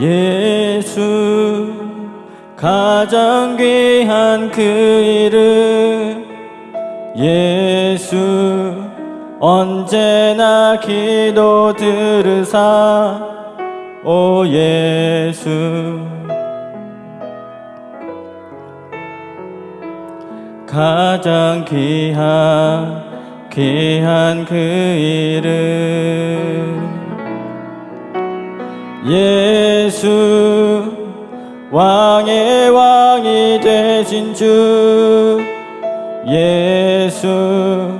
예수 가장 귀한 그 이름. 예수 언제나 기도 들으사. 오 예수. 가장 귀한 귀한 그 이름 예수 왕의 왕이 되신 주. 예수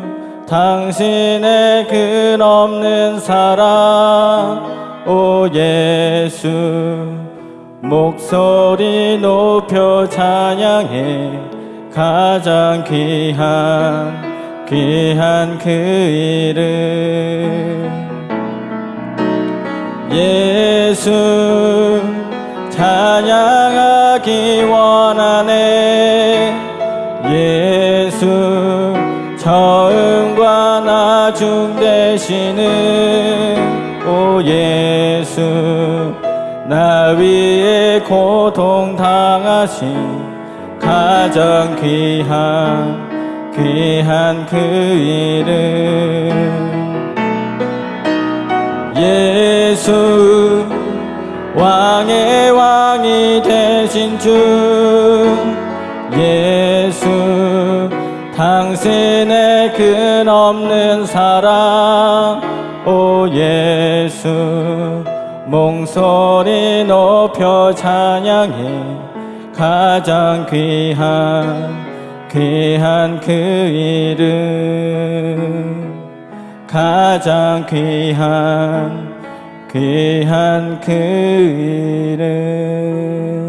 당신의 근없는 사랑. 오 예수 목소리 높여 찬양해. 가장 귀한 귀한 그 이름 예수 찬양하기 원하네. 예수 처음과 나중 되시는 오 예수 나 위에 고통 당하신 가장 귀한 귀한 그 이름. 예수 왕의 왕이 되신 주 예수 당신의 근없는 사랑 오 예수 몽소리 높여 찬양해. 가장 귀한 귀한 그 이름. 가장 귀한 귀한 그 이름.